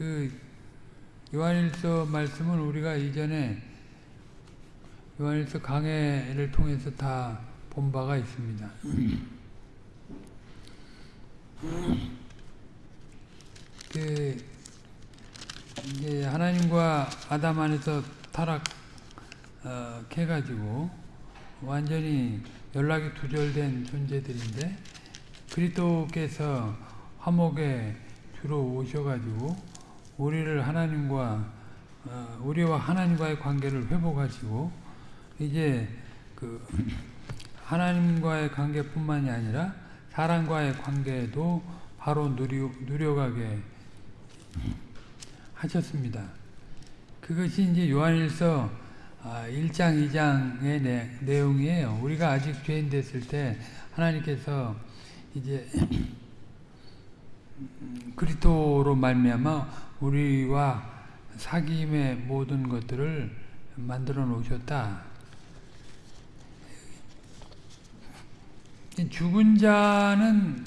그 요한일서 말씀은 우리가 이전에 요한일서 강해를 통해서 다 본 바가 있습니다. 그 이제 하나님과 아담 안에서 타락해가지고 완전히 연락이 두절된 존재들인데 그리스도께서 화목에 주로 오셔가지고 우리를 하나님과 어, 우리와 하나님과의 관계를 회복하시고 이제 그 하나님과의 관계뿐만이 아니라 사람과의 관계도 바로 누려, 누려가게 하셨습니다. 그것이 이제 요한일서 1장, 아, 2장의 내, 내용이에요. 우리가 아직 죄인 됐을 때 하나님께서 이제 그리스도로 말미암아 우리와 사귐의 모든 것들을 만들어 놓으셨다. 죽은 자는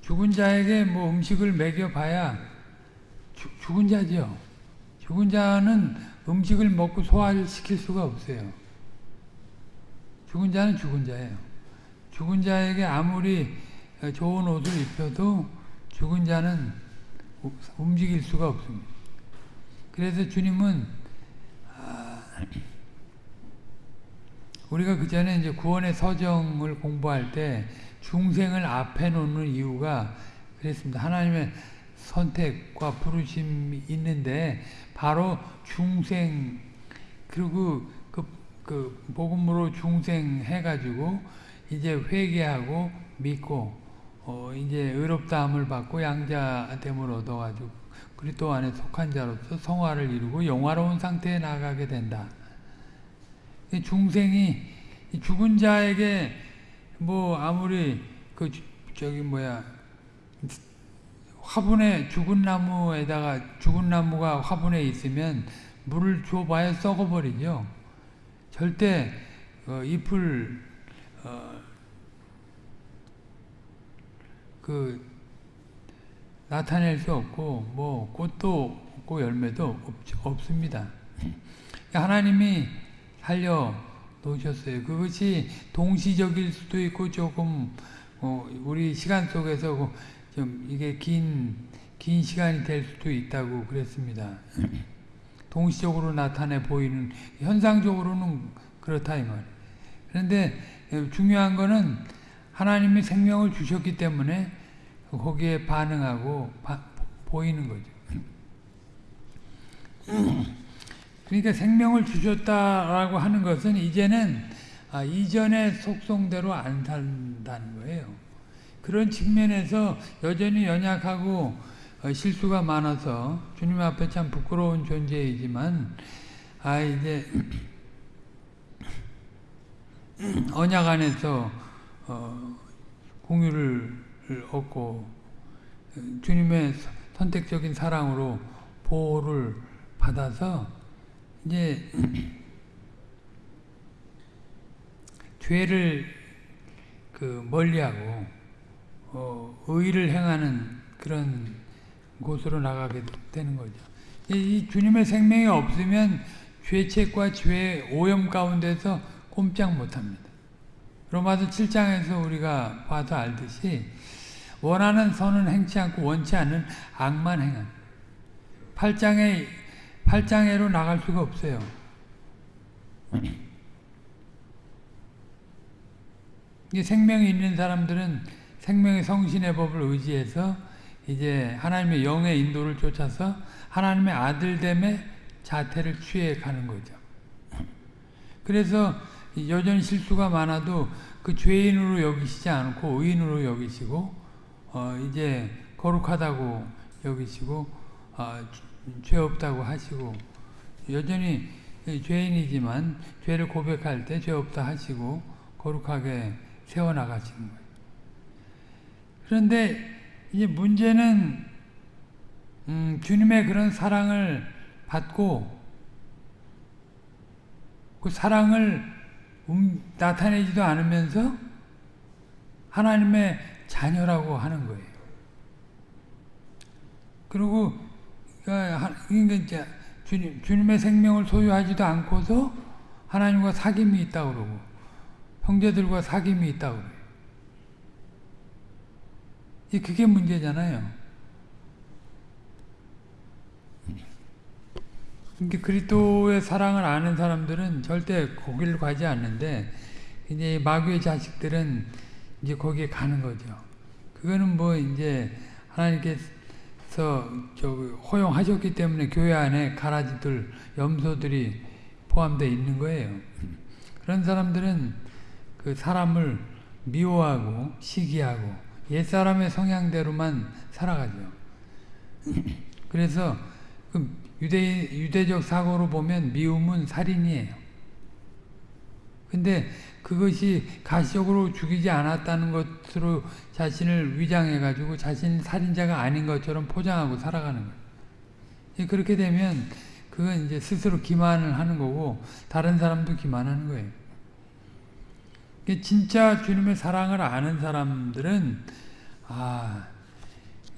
죽은 자에게 뭐 음식을 먹여봐야 죽, 죽은 자죠. 죽은 자는 음식을 먹고 소화를 시킬 수가 없어요. 죽은 자는 죽은 자예요. 죽은 자에게 아무리 좋은 옷을 입혀도 죽은 자는 움직일 수가 없습니다. 그래서 주님은 아, 우리가 그 전에 이제 구원의 서정을 공부할 때 중생을 앞에 놓는 이유가 그랬습니다. 하나님의 선택과 부르심이 있는데 바로 중생 그리고 그, 그 복음으로 중생 해가지고 이제 회개하고 믿고 어 이제 의롭다함을 받고 양자됨을 얻어가지고 그리스도 안에 속한 자로서 성화를 이루고 영화로운 상태에 나가게 된다. 중생이 죽은 자에게 뭐 아무리 그 저기 뭐야 화분에 죽은 나무에다가 죽은 나무가 화분에 있으면 물을 줘봐야 썩어버리죠. 절대 어, 잎을 어, 그 나타낼 수 없고 뭐 꽃도 없고 열매도 없, 없습니다. 하나님이 살려 놓으셨어요. 그것이 동시적일 수도 있고 조금 어, 우리 시간 속에서 좀 이게 긴, 긴 시간이 될 수도 있다고 그랬습니다. 동시적으로 나타내 보이는 현상적으로는 그렇다 이 말. 그런데 중요한 거는 하나님이 생명을 주셨기 때문에 거기에 반응하고 바, 보이는 거죠. 그러니까 생명을 주셨다라고 하는 것은 이제는 아, 이전의 속성대로 안 산다는 거예요. 그런 측면에서 여전히 연약하고 어, 실수가 많아서 주님 앞에 참 부끄러운 존재이지만 아 이제 언약 안에서 어, 공유를 얻고 주님의 선택적인 사랑으로 보호를 받아서 이제 죄를 그 멀리하고 어, 의를 행하는 그런 곳으로 나가게 되는 거죠. 이, 주님의 생명이 없으면 죄책과 죄 오염 가운데서 꼼짝 못합니다. 로마서 7장에서 우리가 봐도 알듯이 원하는 선은 행치 않고 원치 않는 악만 행한 8장에 8장애로 나갈 수가 없어요. 생명이 있는 사람들은 생명의 성신의 법을 의지해서 이제 하나님의 영의 인도를 쫓아서 하나님의 아들됨의 자태를 취해 가는 거죠. 그래서 여전히 실수가 많아도 그 죄인으로 여기시지 않고 의인으로 여기시고 어 이제 거룩하다고 여기시고 어 죄 없다고 하시고 여전히 죄인이지만 죄를 고백할 때 죄 없다 하시고 거룩하게 세워나가시는 거예요. 그런데 이제 문제는 음, 주님의 그런 사랑을 받고 그 사랑을 음, 나타내지도 않으면서 하나님의 자녀라고 하는 거예요. 그리고 그러니까 이제 주님, 주님의 생명을 소유하지도 않고서 하나님과 사귐이 있다고 그러고 형제들과 사귐이 있다고 그래요. 그게 문제잖아요. 그러니까 그리스도의 사랑을 아는 사람들은 절대 거기를 가지 않는데 이제 마귀의 자식들은 이제 거기에 가는 거죠. 그거는 뭐 이제 하나님께서 저 허용하셨기 때문에 교회 안에 가라지들 염소들이 포함되어 있는 거예요. 그런 사람들은 그 사람을 미워하고 시기하고 옛사람의 성향대로만 살아가죠. 그래서 그 유대, 유대적 사고로 보면 미움은 살인이에요. 근데 그것이 가시적으로 죽이지 않았다는 것으로 자신을 위장해가지고 자신이 살인자가 아닌 것처럼 포장하고 살아가는 거예요. 그렇게 되면 그건 이제 스스로 기만을 하는 거고 다른 사람도 기만하는 거예요. 진짜 주님의 사랑을 아는 사람들은 아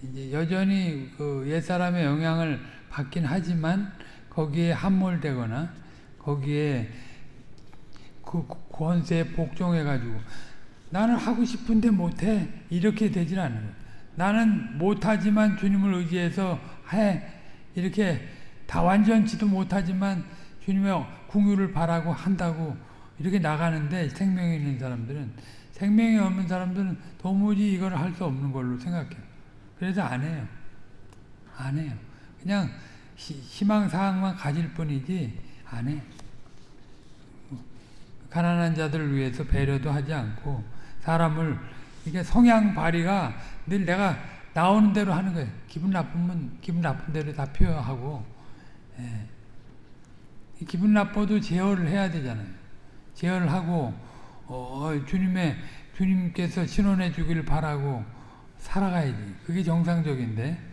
이제 여전히 그 옛사람의 영향을 받긴 하지만 거기에 함몰되거나 거기에 그 권세에 복종해가지고 나는 하고 싶은데 못해 이렇게 되질 않는 거예요. 나는 못하지만 주님을 의지해서 해 이렇게 다 완전치도 못하지만 주님의 궁유를 바라고 한다고 이렇게 나가는데 생명이 있는 사람들은 생명이 없는 사람들은 도무지 이걸 할 수 없는 걸로 생각해요. 그래서 안 해요. 안 해요. 그냥 희망사항만 가질 뿐이지 안 해. 가난한 자들을 위해서 배려도 하지 않고 사람을 이게 성향 발휘가 늘 내가 나오는 대로 하는 거예요. 기분 나쁘면 기분 나쁜 대로 다 표현하고 예. 기분 나빠도 제어를 해야 되잖아요. 제어를 하고 어, 주님의 주님께서 신원해 주기를 바라고 살아가야지. 그게 정상적인데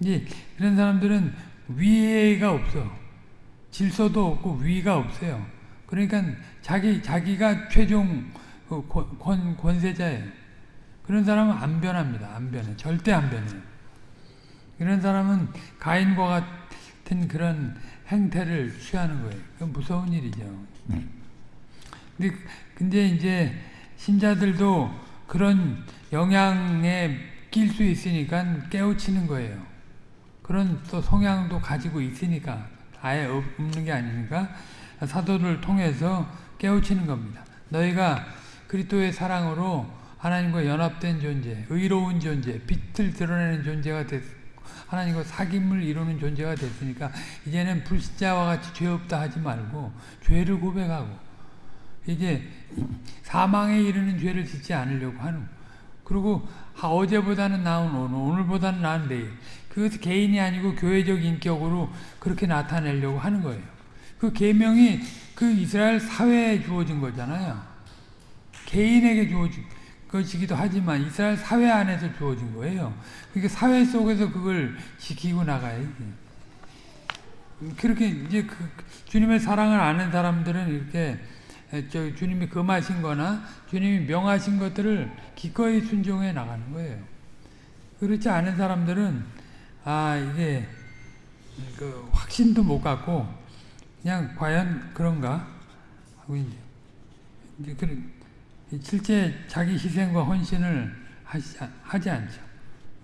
이제 그런 사람들은 위가 없어. 질서도 없고 위가 없어요. 그러니까 자기 자기가 최종 그 권, 권세자예요. 그런 사람은 안 변합니다. 안 변해. 절대 안 변해요. 이런 사람은 가인과 같은 그런 행태를 취하는 거예요. 그건 무서운 일이죠. 근데, 근데 이제 신자들도 그런 영향에 낄 수 있으니까 깨우치는 거예요. 그런 또 성향도 가지고 있으니까 아예 없는 게 아니니까 사도를 통해서 깨우치는 겁니다. 너희가 그리스도의 사랑으로 하나님과 연합된 존재, 의로운 존재, 빛을 드러내는 존재가 됐 하나님과 사귐을 이루는 존재가 됐으니까 이제는 불신자와 같이 죄 없다 하지 말고 죄를 고백하고 이제 사망에 이르는 죄를 짓지 않으려고 하는 그리고 어제보다는 나은 오늘, 오늘보다는 나은 내일 그것이 개인이 아니고 교회적 인격으로 그렇게 나타내려고 하는 거예요. 그 계명이 그 이스라엘 사회에 주어진 거잖아요. 개인에게 주어진 것이기도 하지만 이스라엘 사회 안에서 주어진 거예요. 그러니까 사회 속에서 그걸 지키고 나가야지. 그렇게 이제 그 주님의 사랑을 아는 사람들은 이렇게 저 주님이 금하신 거나 주님이 명하신 것들을 기꺼이 순종해 나가는 거예요. 그렇지 않은 사람들은 아 이게 그 확신도 못 갖고 그냥 과연 그런가 하고 이제 이제 그 실제 자기 희생과 헌신을 하시, 하지 않죠.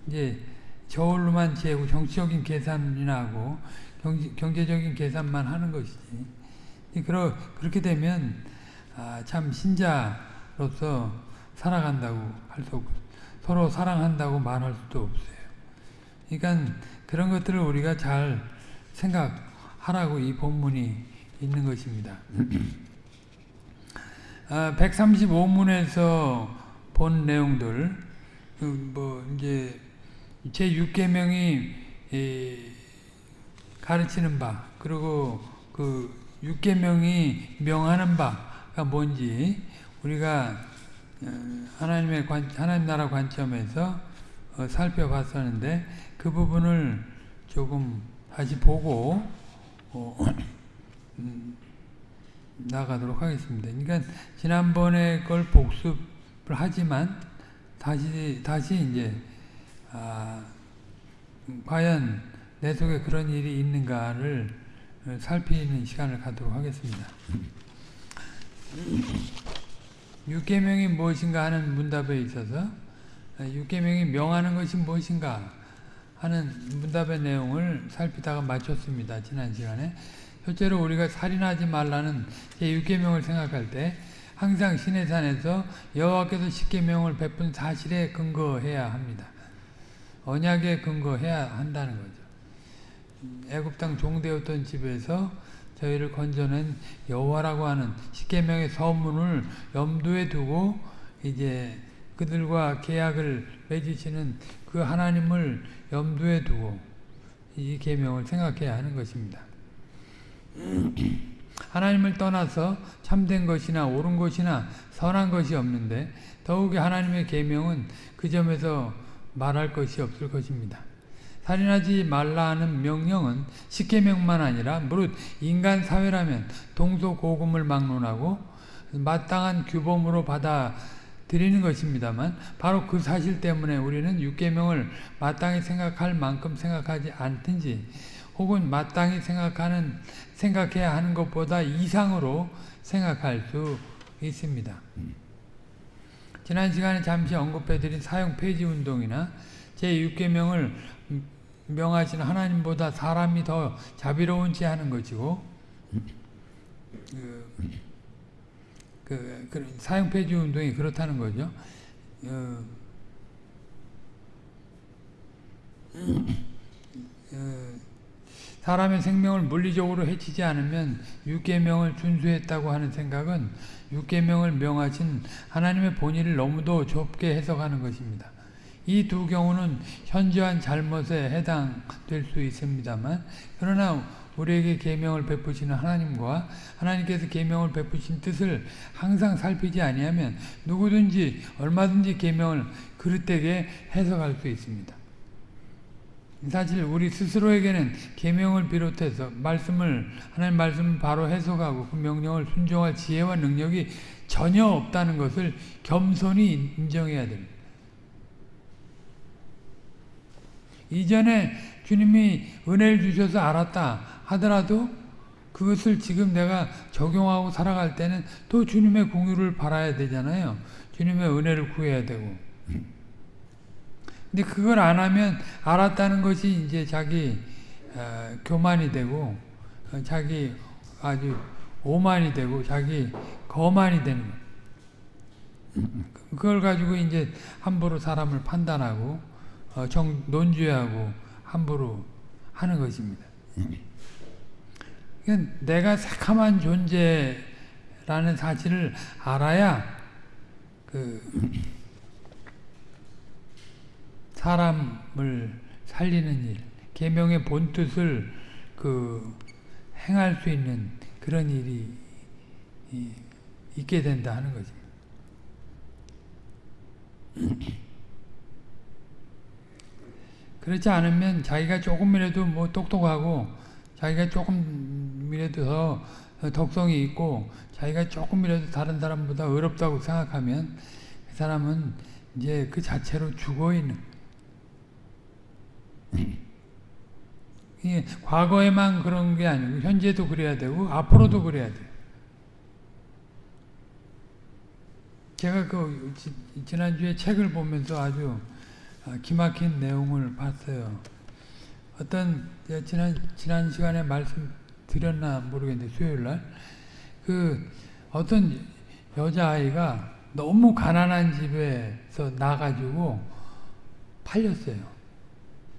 이제 저울로만 재고 정치적인 계산이나 하고 경제, 경제적인 계산만 하는 것이지. 그러, 그렇게 되면 아, 참 신자로서 살아간다고 할 수 없고 서로 사랑한다고 말할 수도 없어요. 그러니까 그런 것들을 우리가 잘 생각하라고 이 본문이 있는 것입니다. 아, 135문에서 본 내용들, 그뭐 이제 제 6계명이 가르치는 바, 그리고 그 6계명이 명하는 바가 뭔지 우리가 어, 하나님의 관, 하나님 나라 관점에서 어, 살펴봤었는데 그 부분을 조금 다시 보고 어, 음, 나가도록 하겠습니다. 그러니까 지난번에 걸 복습을 하지만 다시 다시 이제 아, 과연 내 속에 그런 일이 있는가를 살피는 시간을 갖도록 하겠습니다. 육계명이 무엇인가 하는 문답에 있어서 육계명이 명하는 것이 무엇인가 하는 문답의 내용을 살피다가 마쳤습니다. 지난 시간에 실제로 우리가 살인하지 말라는 제6계명을 생각할 때 항상 시내산에서 여호와께서 십계명을 베푼 사실에 근거해야 합니다. 언약에 근거해야 한다는 거죠. 애굽 땅 종되었던 집에서 저희를 건져낸 여호와라고 하는 십계명의 서문을 염두에 두고 이제 그들과 계약을 맺으시는 그 하나님을 염두에 두고 이 계명을 생각해야 하는 것입니다. 하나님을 떠나서 참된 것이나 옳은 것이나 선한 것이 없는데 더욱이 하나님의 계명은 그 점에서 말할 것이 없을 것입니다. 살인하지 말라 하는 명령은 십계명만 아니라 무릇 인간 사회라면 동서고금을 막론하고 마땅한 규범으로 받아들이는 것입니다만 바로 그 사실 때문에 우리는 육계명을 마땅히 생각할 만큼 생각하지 않든지 혹은 마땅히 생각하는 생각해야 하는 것보다 이상으로 생각할 수 있습니다. 지난 시간에 잠시 언급해드린 사형 폐지 운동이나 제6계명을 명하신 하나님보다 사람이 더 자비로운지 하는 것이고 그, 그, 그 사형 폐지 운동이 그렇다는 거죠. 어, 어, 사람의 생명을 물리적으로 해치지 않으면 육계명을 준수했다고 하는 생각은 육계명을 명하신 하나님의 본의를 너무도 좁게 해석하는 것입니다. 이 두 경우는 현저한 잘못에 해당될 수 있습니다만 그러나 우리에게 계명을 베푸시는 하나님과 하나님께서 계명을 베푸신 뜻을 항상 살피지 아니하면 누구든지 얼마든지 계명을 그릇되게 해석할 수 있습니다. 사실 우리 스스로에게는 계명을 비롯해서 말씀을 하나님 말씀을 바로 해석하고 그 명령을 순종할 지혜와 능력이 전혀 없다는 것을 겸손히 인정해야 됩니다. 이전에 주님이 은혜를 주셔서 알았다 하더라도 그것을 지금 내가 적용하고 살아갈 때는 또 주님의 공유를 바라야 되잖아요. 주님의 은혜를 구해야 되고. 근데 그걸 안 하면 알았다는 것이 이제 자기 어, 교만이 되고 어, 자기 아주 오만이 되고 자기 거만이 되는 그걸 가지고 이제 함부로 사람을 판단하고 어, 정 논죄하고 함부로 하는 것입니다. 내가 새카만 존재라는 사실을 알아야 그 사람을 살리는 일, 계명의 본 뜻을 그 행할 수 있는 그런 일이 있게 된다 하는 거죠. 그렇지 않으면 자기가 조금이라도 뭐 똑똑하고 자기가 조금이라도 더 덕성이 있고 자기가 조금이라도 다른 사람보다 어렵다고 생각하면 그 사람은 이제 그 자체로 죽어 있는 과거에만 그런 게 아니고 현재도 그래야 되고 앞으로도 그래야 돼요. 제가 그 지난주에 책을 보면서 아주 아, 기막힌 내용을 봤어요. 어떤 지난 지난 시간에 말씀 드렸나 모르겠는데 수요일 날그 어떤 여자 아이가 너무 가난한 집에서 나가지고 팔렸어요.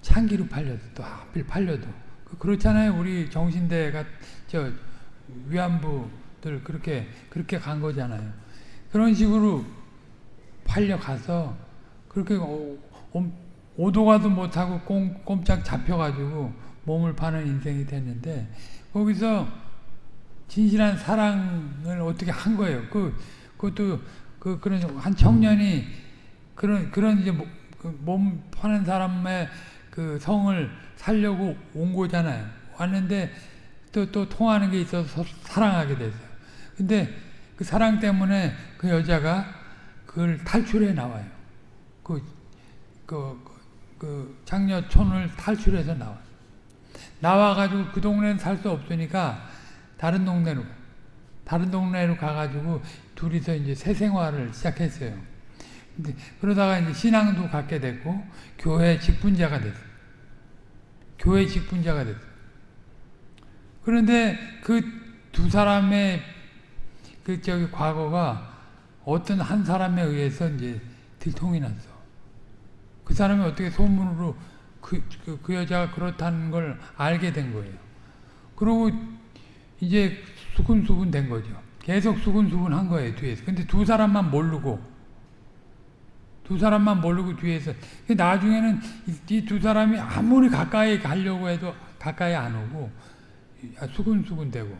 창기로 팔려도 또 하필 팔려도 그 그렇잖아요. 우리 정신대가 저 위안부들 그렇게 그렇게 간 거잖아요. 그런 식으로 팔려 가서 그렇게 오도 가도 못하고 꼼짝 잡혀가지고 몸을 파는 인생이 됐는데 거기서 진실한 사랑을 어떻게 한 거예요. 그 그것도 그 그런 한 청년이 그런 그런 이제 그몸 파는 사람의 그 성을 살려고 온 거잖아요. 왔는데 또, 또 통하는 게 있어서 사랑하게 됐어요. 근데 그 사랑 때문에 그 여자가 그걸 탈출해 나와요. 그, 그, 그 장녀촌을 탈출해서 나와. 나와가지고 그 동네는 살 수 없으니까 다른 동네로 다른 동네로 가가지고 둘이서 이제 새 생활을 시작했어요. 근데 그러다가 이제 신앙도 갖게 됐고 교회 직분자가 됐어. 교회 직분자가 됐어. 그런데 그 두 사람의 그 저기 과거가 어떤 한 사람에 의해서 이제 들통이 났어. 그 사람이 어떻게 소문으로 그, 그, 그 여자가 그렇다는 걸 알게 된 거예요. 그리고 이제 수근수근 된 거죠. 계속 수근수근 한 거예요, 뒤에서. 근데 두 사람만 모르고, 두 사람만 모르고 뒤에서. 나중에는 이 두 사람이 아무리 가까이 가려고 해도 가까이 안 오고, 수근수근 되고.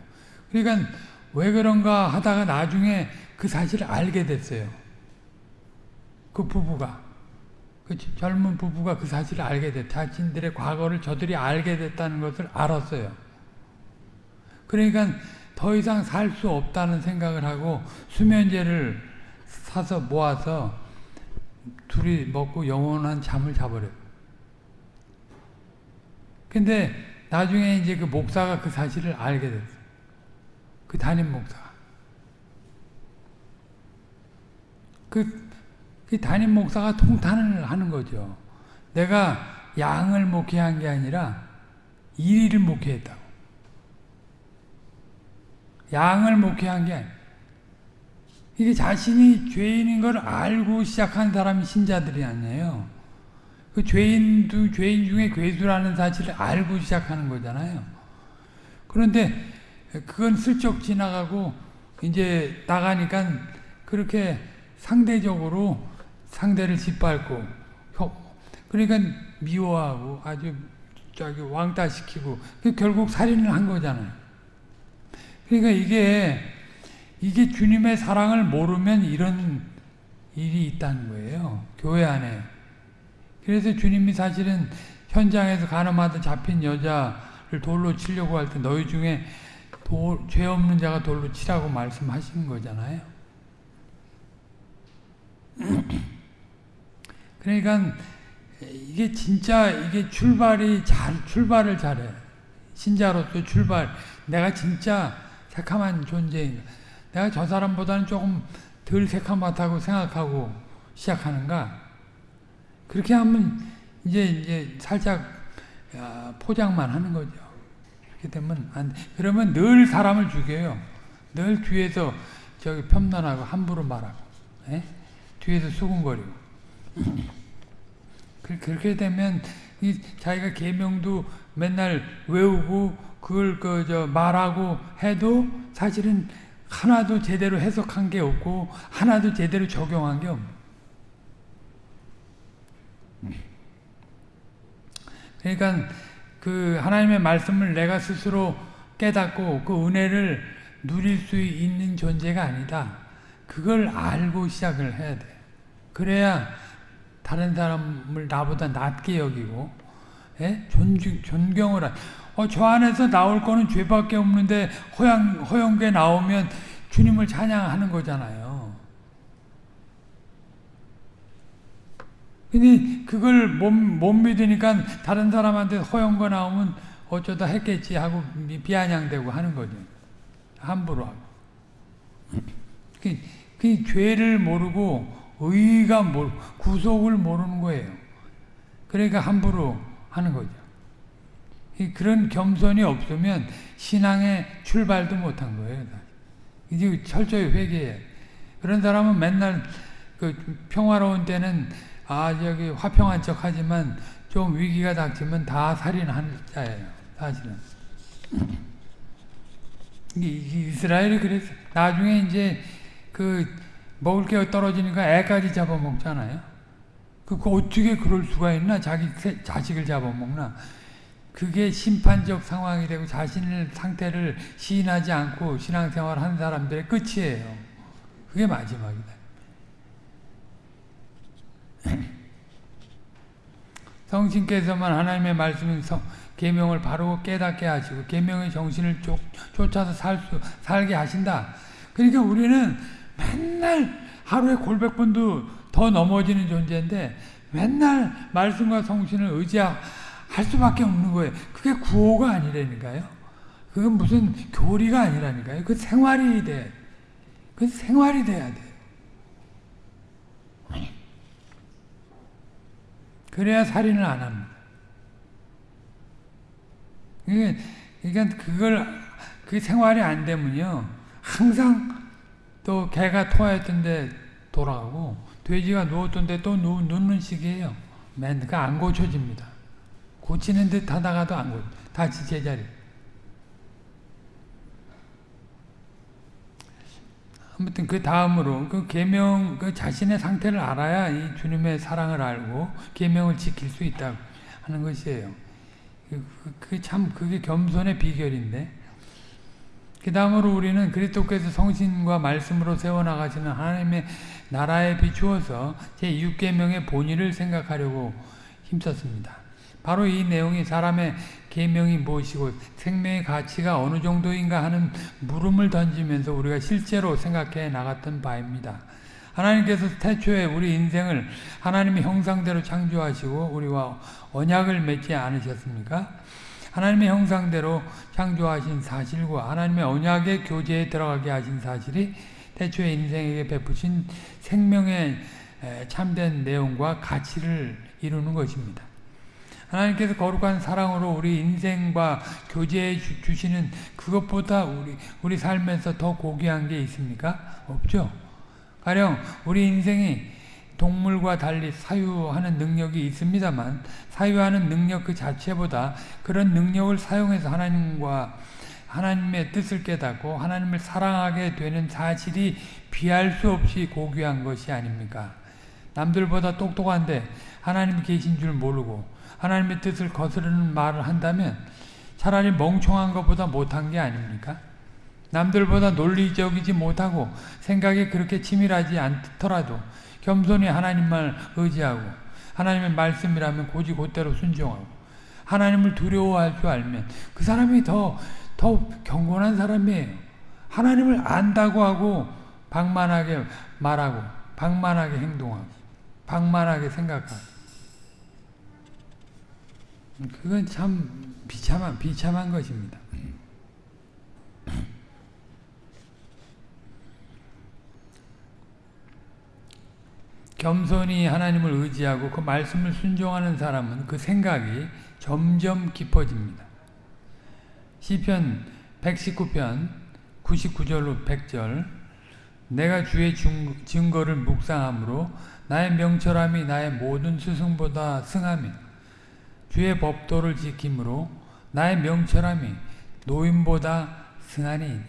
그러니까 왜 그런가 하다가 나중에 그 사실을 알게 됐어요. 그 부부가. 그 젊은 부부가 그 사실을 알게 됐, 자신들의 과거를 저들이 알게 됐다는 것을 알았어요. 그러니까 더 이상 살 수 없다는 생각을 하고 수면제를 사서 모아서 둘이 먹고 영원한 잠을 자버려요. 근데 나중에 이제 그 목사가 그 사실을 알게 됐어요. 그 담임 목사가. 그, 그 담임 목사가 통탄을 하는 거죠. 내가 양을 목회한 게 아니라 이리를 목회했다고. 양을 목회한 게 이게 자신이 죄인인 걸 알고 시작한 사람이 신자들이 아니에요. 그 죄인도 죄인 중에 괴수라는 사실을 알고 시작하는 거잖아요. 그런데 그건 슬쩍 지나가고 이제 나가니까 그렇게 상대적으로 상대를 짓밟고 그러니까 미워하고 아주 저기 왕따시키고 결국 살인을 한 거잖아요. 그러니까 이게 이게 주님의 사랑을 모르면 이런 일이 있다는 거예요. 교회 안에. 그래서 주님이 사실은 현장에서 가늠하다 잡힌 여자를 돌로 치려고 할 때 너희 중에 돌, 죄 없는 자가 돌로 치라고 말씀하신 거잖아요. 그러니까 이게 진짜 이게 출발이 잘 출발을 잘해. 신자로서 출발. 내가 진짜 새카만 존재인가. 내가 저 사람보다는 조금 덜 새카맣다고 생각하고 시작하는가. 그렇게 하면 이제 이제 살짝 포장만 하는 거죠. 그렇게 되면 안 그러면 늘 사람을 죽여요. 늘 뒤에서 저기 편단하고 함부로 말하고. 에? 예? 뒤에서 수군거리고 그렇게 되면 이 자기가 계명도 맨날 외우고 그걸 그 저 말하고 해도 사실은 하나도 제대로 해석한 게 없고 하나도 제대로 적용한 게 없는. 그러니까 그 하나님의 말씀을 내가 스스로 깨닫고 그 은혜를 누릴 수 있는 존재가 아니다. 그걸 알고 시작을 해야 돼. 그래야 다른 사람을 나보다 낮게 여기고 예? 존중, 존경을 한. 어, 저 안에서 나올 거는 죄밖에 없는데 허영, 허영계 나오면 주님을 찬양하는 거잖아요. 근데 그걸 못, 못 믿으니까 다른 사람한테 허영거 나오면 어쩌다 했겠지 하고 비아냥대고 하는 거죠. 함부로 하고. 그, 그 죄를 모르고 의가 모 구속을 모르는 거예요. 그러니까 함부로 하는 거죠. 그런 겸손이 없으면 신앙의 출발도 못한 거예요. 이제 철저히 회개해. 그런 사람은 맨날 그 평화로운 때는 아 저기 화평한 척 하지만 좀 위기가 닥치면 다 살인하는 자예요. 사실은. 이스라엘이 그랬어. 나중에 이제 그 먹을 게 떨어지니까 애까지 잡아먹잖아요. 그, 그 어떻게 그럴 수가 있나? 자기 자식을 잡아먹나? 그게 심판적 상황이 되고 자신의 상태를 시인하지 않고 신앙생활 하는 사람들의 끝이에요. 그게 마지막이다. 성신께서만 하나님의 말씀 성, 계명을 바로 깨닫게 하시고 계명의 정신을 쫓, 쫓아서 살 수, 살게 하신다. 그러니까 우리는 맨날 하루에 골백 번도 더 넘어지는 존재인데 맨날 말씀과 성신을 의지할 수밖에 없는 거예요. 그게 구호가 아니라니까요. 그건 무슨 교리가 아니라니까요. 그 생활이 돼. 그 생활이 돼야 돼. 그래야 살인을 안 합니다. 그러니까 그걸 그 생활이 안 되면요 항상 또 개가 토하였던데 돌아가고 돼지가 누웠던데 또 누, 는 식이에요. 맨그안 고쳐집니다. 고치는 듯 하다가도 안 고쳐. 다시 제자리. 아무튼 그 다음으로 그 계명 그 자신의 상태를 알아야 이 주님의 사랑을 알고 계명을 지킬 수 있다 하는 것이에요. 그참 그, 그게 겸손의 비결인데 그 다음으로 우리는 그리스도께서 성신과 말씀으로 세워나가시는 하나님의 나라에 비추어서 제6계명의 본의를 생각하려고 힘썼습니다. 바로 이 내용이 사람의 계명이 무엇이고 생명의 가치가 어느 정도인가 하는 물음을 던지면서 우리가 실제로 생각해 나갔던 바입니다. 하나님께서 태초에 우리 인생을 하나님의 형상대로 창조하시고 우리와 언약을 맺지 않으셨습니까? 하나님의 형상대로 창조하신 사실과 하나님의 언약의 교제에 들어가게 하신 사실이 태초에 인생에게 베푸신 생명의 참된 내용과 가치를 이루는 것입니다. 하나님께서 거룩한 사랑으로 우리 인생과 교제해 주시는 그것보다 우리 우리 삶에서 더 고귀한 게 있습니까? 없죠. 가령 우리 인생이 동물과 달리 사유하는 능력이 있습니다만 사유하는 능력 그 자체보다 그런 능력을 사용해서 하나님과 하나님의 뜻을 깨닫고 하나님을 사랑하게 되는 사실이 비할 수 없이 고귀한 것이 아닙니까? 남들보다 똑똑한데 하나님이 계신 줄 모르고 하나님의 뜻을 거스르는 말을 한다면 차라리 멍청한 것보다 못한 게 아닙니까? 남들보다 논리적이지 못하고 생각이 그렇게 치밀하지 않더라도 겸손히 하나님만 의지하고 하나님의 말씀이라면 고지 곧대로 순종하고 하나님을 두려워할 줄 알면 그 사람이 더, 더 경건한 사람이에요. 하나님을 안다고 하고 방만하게 말하고 방만하게 행동하고 방만하게 생각하고 그건 참 비참한 비참한 것입니다. 겸손히 하나님을 의지하고 그 말씀을 순종하는 사람은 그 생각이 점점 깊어집니다. 시편 119편 99절로 100절 내가 주의 증거를 묵상함으로 나의 명철함이 나의 모든 스승보다 승함이 주의 법도를 지킴으로 나의 명철함이 노인보다 승하니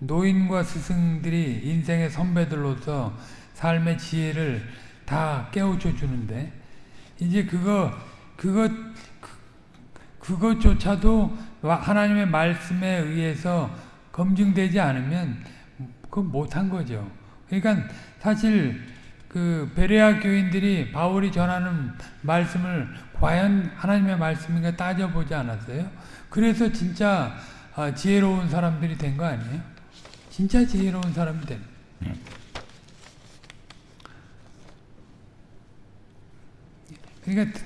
노인과 스승들이 인생의 선배들로서 삶의 지혜를 다 깨우쳐 주는데 이제 그거 그것 그것조차도 하나님의 말씀에 의해서 검증되지 않으면 그 못한 거죠. 그러니까 사실 그 베레아 교인들이 바울이 전하는 말씀을 과연 하나님의 말씀인가 따져보지 않았어요? 그래서 진짜 아, 지혜로운 사람들이 된 거 아니에요? 진짜 지혜로운 사람이 된. 그러니까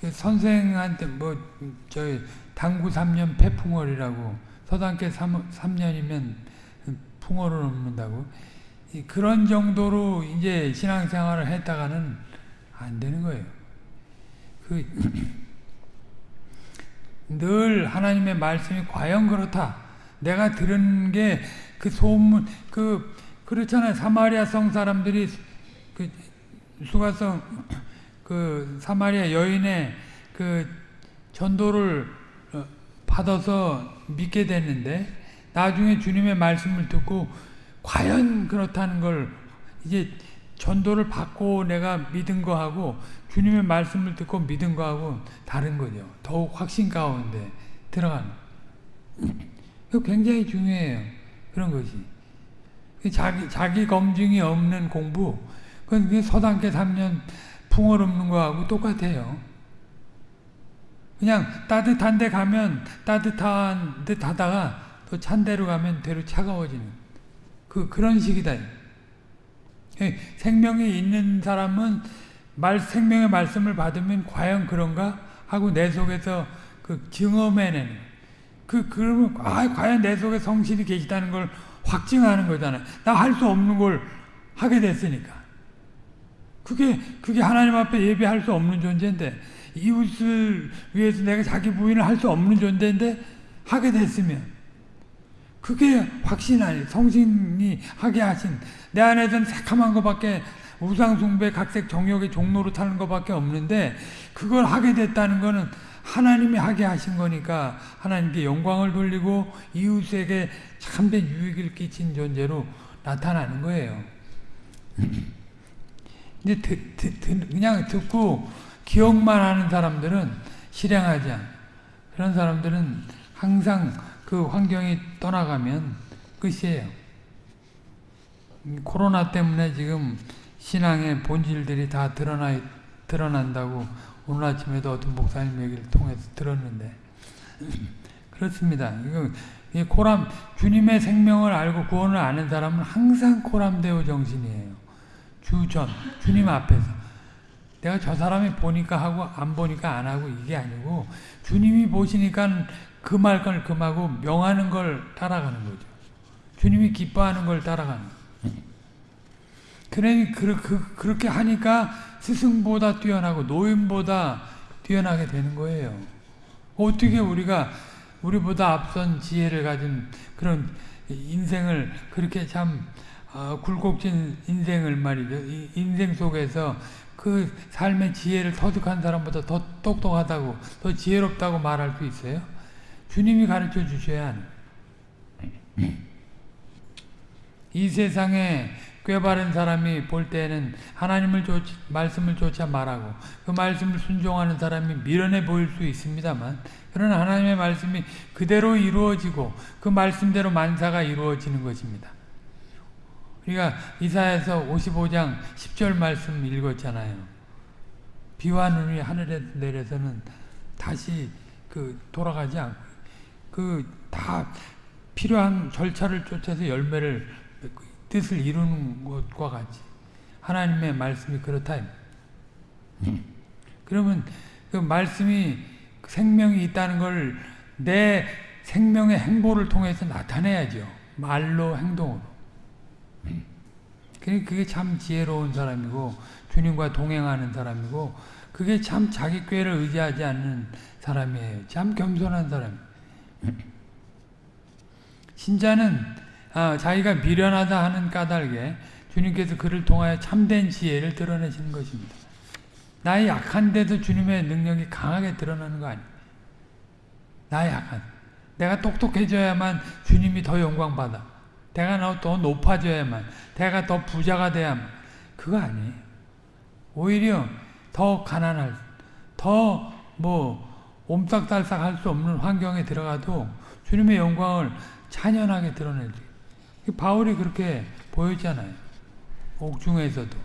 그 선생한테 뭐저 당구 3년 폐풍월이라고 서당계 3, 3년이면 풍월을 넘는다고 그런 정도로 이제 신앙생활을 했다가는 안 되는 거예요. 그, 늘 하나님의 말씀이 과연 그렇다. 내가 들은 게 그 소문, 그, 그렇잖아요. 사마리아 성 사람들이 그 수가성, 그 사마리아 여인의 그 전도를 어, 받아서 믿게 됐는데 나중에 주님의 말씀을 듣고 과연 그렇다는 걸 이제 전도를 받고 내가 믿은 거하고 주님의 말씀을 듣고 믿은 거하고 다른 거죠. 더욱 확신 가운데 들어가는. 그 굉장히 중요해요. 그런 것이. 그 자기, 자기 검증이 없는 공부, 그건 서당계 3년 풍월 없는 거하고 똑같아요. 그냥 따뜻한 데 가면 따뜻한 듯 하다가 또 찬 데로 가면 대로 차가워지는. 그, 그런 식이다. 예, 생명이 있는 사람은 말 생명의 말씀을 받으면 과연 그런가 하고 내 속에서 그 증험해내는 그 그러면 아 과연 내 속에 성신이 계시다는 걸 확증하는 거잖아요. 나 할 수 없는 걸 하게 됐으니까. 그게 그게 하나님 앞에 예배할 수 없는 존재인데 이웃을 위해서 내가 자기 부인을 할 수 없는 존재인데 하게 됐으면 그게 확신 아니 성신이 하게 하신 내 안에서는 새카만 것밖에 우상숭배 각색 정욕의 종로로 타는 것밖에 없는데 그걸 하게 됐다는 거는 하나님이 하게 하신 거니까 하나님께 영광을 돌리고 이웃에게 참된 유익을 끼친 존재로 나타나는 거예요. 근데 드, 드, 드, 그냥 듣고 기억만 하는 사람들은 실행하지 않아. 그런 사람들은 항상 그 환경이 떠나가면 끝이에요. 코로나 때문에 지금 신앙의 본질들이 다 드러나, 드러난다고 오늘 아침에도 어떤 목사님 얘기를 통해서 들었는데 그렇습니다. 이거 코람 주님의 생명을 알고 구원을 아는 사람은 항상 코람데오 정신이에요. 주전 주님 앞에서 내가 저 사람이 보니까 하고 안 보니까 안 하고 이게 아니고 주님이 보시니까 그 말걸 금하고 명하는 걸 따라가는 거죠. 주님이 기뻐하는 걸 따라가는 거예요. 그, 그, 그렇게 하니까 스승보다 뛰어나고 노인보다 뛰어나게 되는 거예요. 어떻게 우리가 우리보다 앞선 지혜를 가진 그런 인생을 그렇게 참 어, 굴곡진 인생을 말이죠. 인생 속에서 그 삶의 지혜를 터득한 사람보다 더 똑똑하다고 더 지혜롭다고 말할 수 있어요? 주님이 가르쳐 주셔야 하는 이 세상에 꾀바른 사람이 볼 때에는 하나님을 조, 말씀을 조차 말하고 그 말씀을 순종하는 사람이 미련해 보일 수 있습니다만 그러나 하나님의 말씀이 그대로 이루어지고 그 말씀대로 만사가 이루어지는 것입니다. 우리가 이사에서 55장 10절 말씀 읽었잖아요. 비와 눈이 하늘에 내려서는 다시 그 돌아가지 않고 그 다 필요한 절차를 쫓아서 열매를 뜻을 이루는 것과 같이 하나님의 말씀이 그렇다. 그러면 그 말씀이 생명이 있다는 걸 내 생명의 행보를 통해서 나타내야죠. 말로 행동으로. 그게 참 지혜로운 사람이고 주님과 동행하는 사람이고 그게 참 자기 꾀를 의지하지 않는 사람이에요. 참 겸손한 사람. 신자는 아, 자기가 미련하다 하는 까닭에 주님께서 그를 통하여 참된 지혜를 드러내시는 것입니다. 나의 약한데도 주님의 능력이 강하게 드러나는 거 아니에요. 나의 약한. 내가 똑똑해져야만 주님이 더 영광받아. 내가 더 높아져야만. 내가 더 부자가 돼야만. 그거 아니에요. 오히려 더 가난할, 더 뭐, 옴싹달싹 할 수 없는 환경에 들어가도 주님의 영광을 찬연하게 드러내지. 바울이 그렇게 보였잖아요. 옥중에서도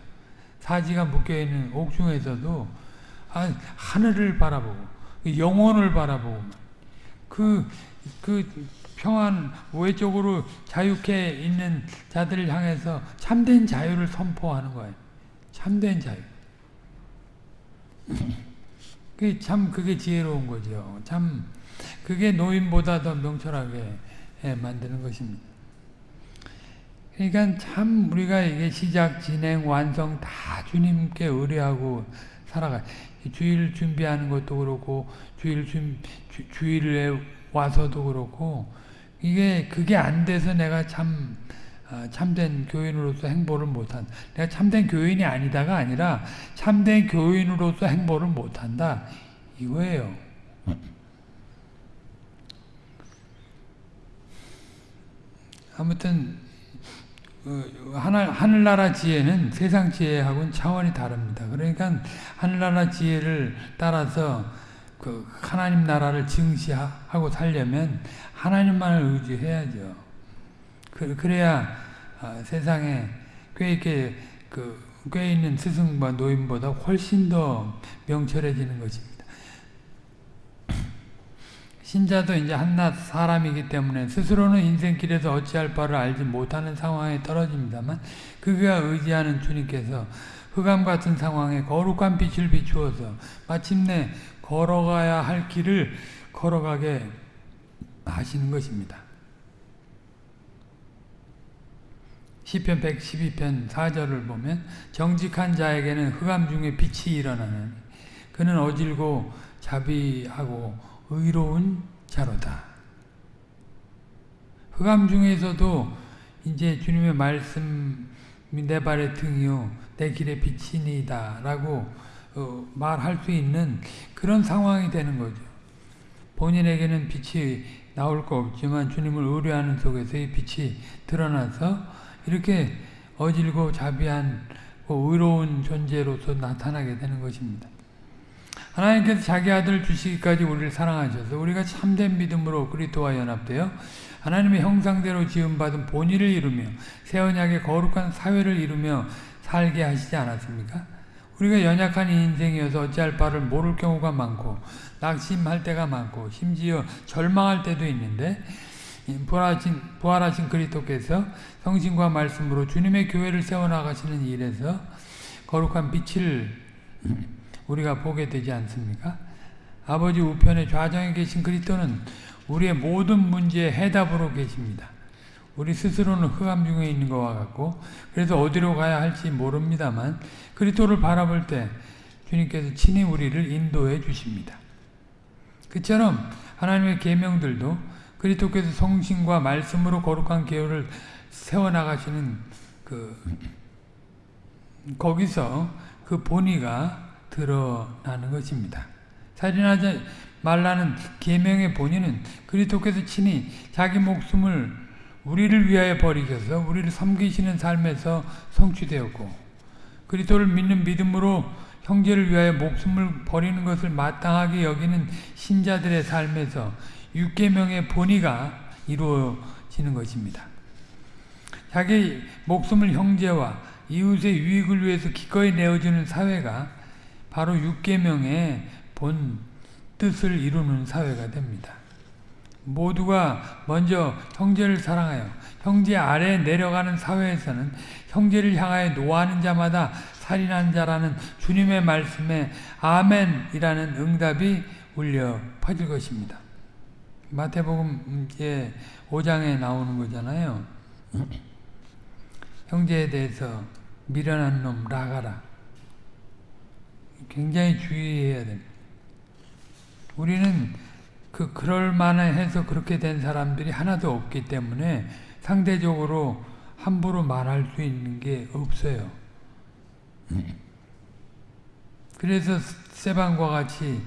사지가 묶여있는 옥중에서도 아, 하늘을 바라보고 영혼을 바라보고 그, 그 평안 외적으로 자유케 있는 자들을 향해서 참된 자유를 선포하는 거예요. 참된 자유. 그게 참 그게 지혜로운 거죠. 참 그게 노인보다 더 명철하게 만드는 것입니다. 그러니까 참 우리가 이게 시작, 진행, 완성 다 주님께 의뢰하고 살아가. 주일 준비하는 것도 그렇고 주일 준 주, 주일에 와서도 그렇고 이게 그게 안 돼서 내가 참 어, 참된 교인으로서 행보를 못한. 내가 참된 교인이 아니다가 아니라 참된 교인으로서 행보를 못한다 이거예요. 아무튼 하늘, 하늘나라 지혜는 세상 지혜하고는 차원이 다릅니다. 그러니까 하늘나라 지혜를 따라서 그 하나님 나라를 증시하고 살려면 하나님만을 의지해야죠. 그, 래야 어, 세상에 꽤 있게 그 꽤 있는 스승과 노인보다 훨씬 더 명철해지는 것입니다. 신자도 이제 한낱 사람이기 때문에 스스로는 인생길에서 어찌할 바를 알지 못하는 상황에 떨어집니다만 그가 의지하는 주님께서 흑암 같은 상황에 거룩한 빛을 비추어서 마침내 걸어가야 할 길을 걸어가게 하시는 것입니다. 시편 112편 4절을 보면 정직한 자에게는 흑암 중에 빛이 일어나는 그는 어질고 자비하고 의로운 자로다. 흑암 중에서도 이제 주님의 말씀이 내 발의 등이요 내 길의 빛이니다 라고 어, 말할 수 있는 그런 상황이 되는 거죠. 본인에게는 빛이 나올 거 없지만 주님을 의뢰하는 속에서 이 빛이 드러나서 이렇게 어질고 자비한 의로운 존재로서 나타나게 되는 것입니다. 하나님께서 자기 아들을 주시기까지 우리를 사랑하셔서 우리가 참된 믿음으로 그리스도와 연합되어 하나님의 형상대로 지음받은 본의를 이루며 새 언약의 거룩한 사회를 이루며 살게 하시지 않았습니까? 우리가 연약한 인생이어서 어찌할 바를 모를 경우가 많고 낙심할 때가 많고 심지어 절망할 때도 있는데 부활하신, 부활하신 그리스도께서 성신과 말씀으로 주님의 교회를 세워나가시는 일에서 거룩한 빛을 우리가 보게 되지 않습니까? 아버지 우편에 좌정에 계신 그리스도는 우리의 모든 문제의 해답으로 계십니다. 우리 스스로는 흑암 중에 있는 것과 같고 그래서 어디로 가야 할지 모릅니다만 그리스도를 바라볼 때 주님께서 친히 우리를 인도해 주십니다. 그처럼 하나님의 계명들도 그리스도께서 성신과 말씀으로 거룩한 계율을 세워 나가시는 그 거기서 그 본의가 드러나는 것입니다. 살인하지 말라는 계명의 본의는 그리스도께서 친히 자기 목숨을 우리를 위하여 버리셔서 우리를 섬기시는 삶에서 성취되었고 그리스도를 믿는 믿음으로 형제를 위하여 목숨을 버리는 것을 마땅하게 여기는 신자들의 삶에서 육계명의 본의가 이루어지는 것입니다. 자기 목숨을 형제와 이웃의 유익을 위해서 기꺼이 내어주는 사회가 바로 육계명의 본 뜻을 이루는 사회가 됩니다. 모두가 먼저 형제를 사랑하여 형제 아래 내려가는 사회에서는 형제를 향하여 노하는 자마다 살인한 자라는 주님의 말씀에 아멘이라는 응답이 울려 퍼질 것입니다. 마태복음 5장에 나오는 거잖아요. 형제에 대해서 미련한 놈 나가라. 굉장히 주의해야 됩니다. 우리는 그 그럴 만해서 그렇게 된 사람들이 하나도 없기 때문에 상대적으로 함부로 말할 수 있는 게 없어요. 그래서 세방과 같이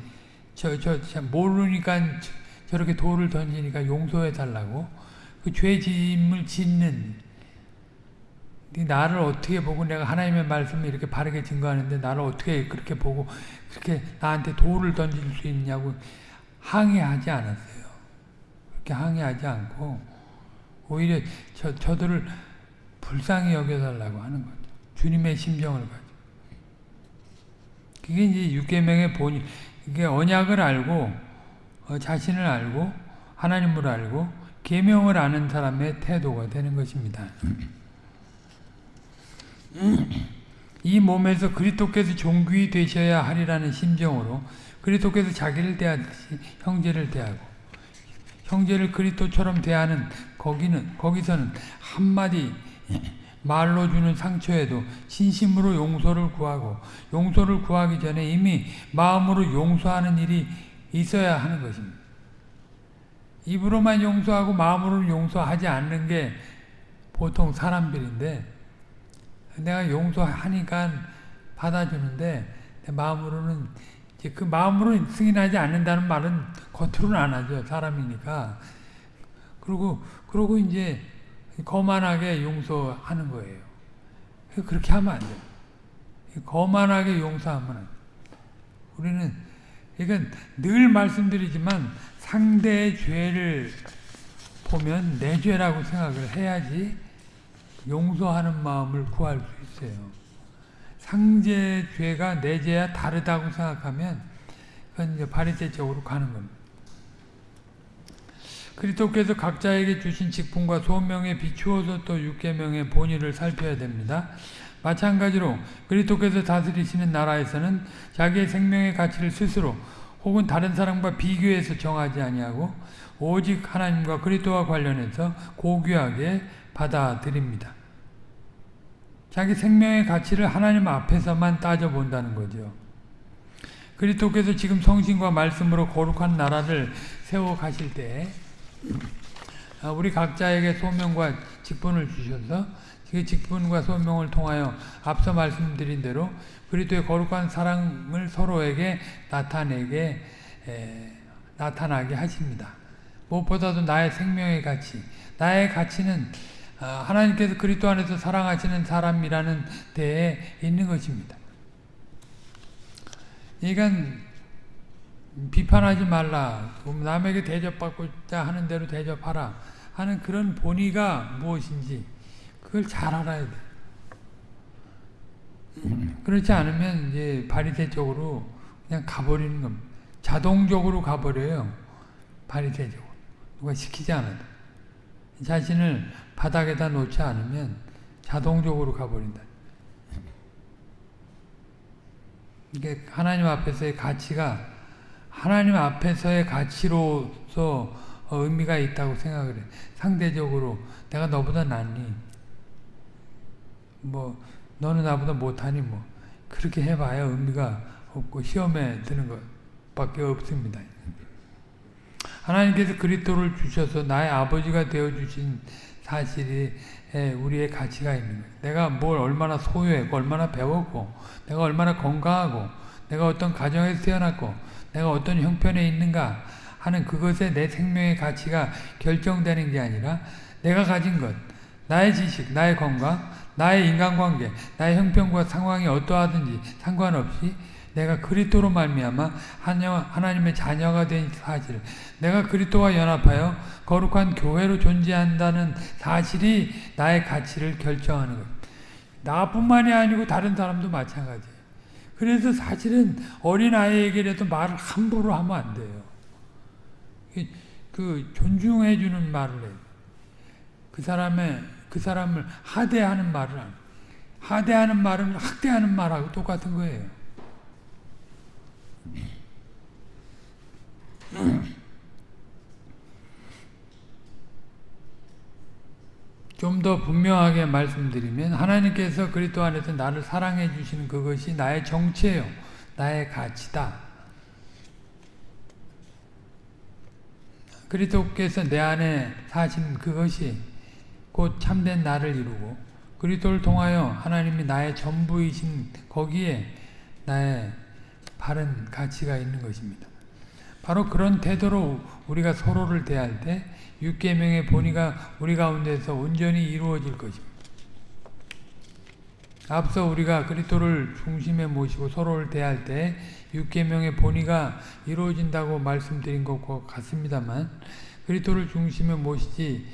저 저 모르니까 저렇게 돌을 던지니까 용서해 달라고 그 죄짐을 짓는 나를 어떻게 보고 내가 하나님의 말씀을 이렇게 바르게 증거하는데 나를 어떻게 그렇게 보고 그렇게 나한테 돌을 던질 수 있냐고 항의하지 않았어요. 그렇게 항의하지 않고 오히려 저, 저들을 불쌍히 여겨달라고 하는 거죠. 주님의 심정을 가지고. 그게 이제 육계명의 본이 이게 언약을 알고 어, 자신을 알고 하나님을 알고 계명을 아는 사람의 태도가 되는 것입니다. 이 몸에서 그리스도께서 종귀 되셔야 하리라는 심정으로 그리스도께서 자기를 대하듯이 형제를 대하고 형제를 그리스도처럼 대하는 거기는 거기서는 한마디 말로 주는 상처에도 진심으로 용서를 구하고 용서를 구하기 전에 이미 마음으로 용서하는 일이 있어야 하는 것입니다. 입으로만 용서하고 마음으로 용서하지 않는 게 보통 사람들인데 내가 용서하니까 받아주는데 내 마음으로는 이제 그 마음으로 승인하지 않는다는 말은 겉으로는 안 하죠 사람이니까 그리고 그러고 이제 거만하게 용서하는 거예요. 그렇게 하면 안 돼요. 거만하게 용서하면 안 돼요. 우리는 그러니까 늘 말씀드리지만 상대의 죄를 보면 내 죄라고 생각을 해야지 용서하는 마음을 구할 수 있어요. 상대 죄가 내 죄와 다르다고 생각하면 그건 이제 바리새적으로 가는 겁니다. 그리스도께서 각자에게 주신 직분과 소명에 비추어서 또 육계명의 본의를 살펴야 됩니다. 마찬가지로 그리스도께서 다스리시는 나라에서는 자기의 생명의 가치를 스스로 혹은 다른 사람과 비교해서 정하지 아니하고 오직 하나님과 그리스도와 관련해서 고귀하게 받아들입니다. 자기 생명의 가치를 하나님 앞에서만 따져본다는 거죠. 그리스도께서 지금 성신과 말씀으로 거룩한 나라를 세워 가실 때 아, 우리 각자에게 소명과 직분을 주셔서 그 직분과 소명을 통하여 앞서 말씀드린 대로 그리스도의 거룩한 사랑을 서로에게 나타내게 에, 나타나게 하십니다. 무엇보다도 나의 생명의 가치, 나의 가치는 아, 하나님께서 그리스도 안에서 사랑하시는 사람이라는 데에 있는 것입니다. 그러니까 비판하지 말라. 남에게 대접받고자 하는 대로 대접하라. 하는 그런 본의가 무엇인지 그걸 잘 알아야 돼. 그렇지 않으면 이제 바리새적으로 그냥 가버리는 겁니다. 자동적으로 가버려요. 바리새적으로. 누가 시키지 않아도. 자신을 바닥에다 놓지 않으면 자동적으로 가버린다. 이게 하나님 앞에서의 가치가 하나님 앞에서의 가치로서 의미가 있다고 생각을 해. 상대적으로 내가 너보다 낫니? 뭐 너는 나보다 못하니 뭐 그렇게 해봐야 의미가 없고 시험에 드는 것밖에 없습니다. 하나님께서 그리스도를 주셔서 나의 아버지가 되어 주신 사실이 우리의 가치가 있는 거예요. 내가 뭘 얼마나 소유했고 얼마나 배웠고 내가 얼마나 건강하고 내가 어떤 가정에서 태어났고 내가 어떤 형편에 있는가 하는 그것에 내 생명의 가치가 결정되는 게 아니라 내가 가진 것, 나의 지식, 나의 건강, 나의 인간관계, 나의 형편과 상황이 어떠하든지 상관없이 내가 그리스도로 말미암아 하나님의 자녀가 된 사실, 내가 그리스도와 연합하여 거룩한 교회로 존재한다는 사실이 나의 가치를 결정하는 것. 나뿐만이 아니고 다른 사람도 마찬가지예요. 그래서 사실은 어린 아이에게라도 말을 함부로 하면 안 돼요. 그 존중해 주는 말을 해요. 그 사람의 그 사람을 하대하는 말을 안. 하대하는 말은 학대하는 말하고 똑같은 거예요. 좀 더 분명하게 말씀드리면 하나님께서 그리스도 안에서 나를 사랑해 주시는 그것이 나의 정체요. 나의 가치다. 그리스도께서 내 안에 사신 그것이 곧 참된 나를 이루고 그리스도를 통하여 하나님이 나의 전부이신 거기에 나의 바른 가치가 있는 것입니다. 바로 그런 태도로 우리가 서로를 대할 때 육계명의 본의가 우리 가운데서 온전히 이루어질 것입니다. 앞서 우리가 그리스도를 중심에 모시고 서로를 대할 때 육계명의 본의가 이루어진다고 말씀드린 것과 같습니다만 그리스도를 중심에 모시지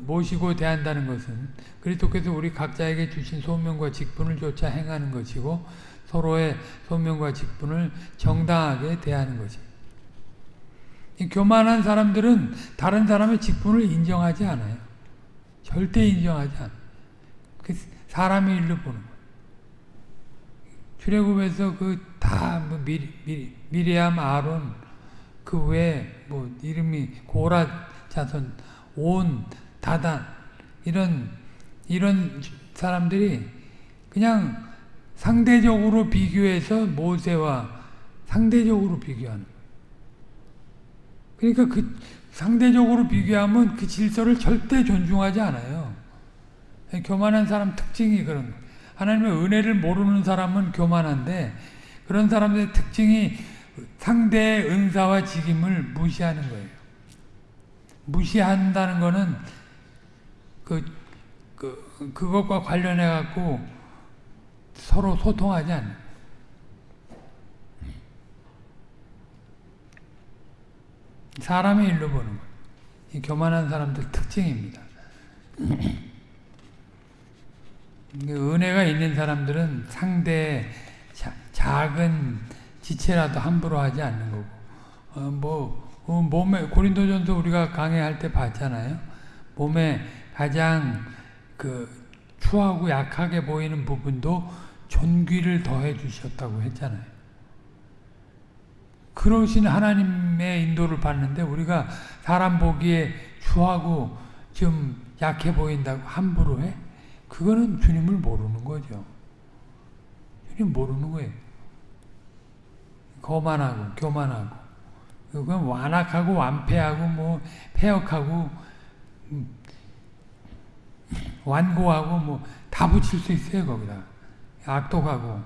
모시고 대한다는 것은 그리스도께서 우리 각자에게 주신 소명과 직분을 조차 행하는 것이고 서로의 소명과 직분을 정당하게 대하는 것입니다. 교만한 사람들은 다른 사람의 직분을 인정하지 않아요. 절대 인정하지 않아요. 그 사람의 일로 보는 거예요. 출애굽에서 그 다 뭐 미리, 미리, 미리암, 아론 그 외에 뭐 이름이 고라 자손 온 다단 이런 이런 사람들이 그냥 상대적으로 비교해서 모세와 상대적으로 비교하는 그러니까 그 상대적으로 비교하면 그 질서를 절대 존중하지 않아요. 교만한 사람 특징이 그런. 하나님의 은혜를 모르는 사람은 교만한데 그런 사람들의 특징이 상대의 은사와 직임을 무시하는 거예요. 무시한다는 거는 그, 그, 그것과 관련해 갖고 서로 소통하지 않는 사람의 일로 보는 거예요. 이 교만한 사람들 특징입니다. 은혜가 있는 사람들은 상대의 작은 지체라도 함부로 하지 않는 거고 어, 뭐 어, 몸에 고린도전서 우리가 강의할 때 봤잖아요. 몸에 가장 그 추하고 약하게 보이는 부분도 존귀를 더해 주셨다고 했잖아요. 그러신 하나님의 인도를 받는데 우리가 사람 보기에 추하고 좀 약해 보인다고 함부로 해? 그거는 주님을 모르는 거죠. 주님 모르는 거예요. 거만하고 교만하고 그건 완악하고 완패하고 뭐 폐역하고 음, 완고하고 뭐 다 붙일 수 있어요 거기다 악독하고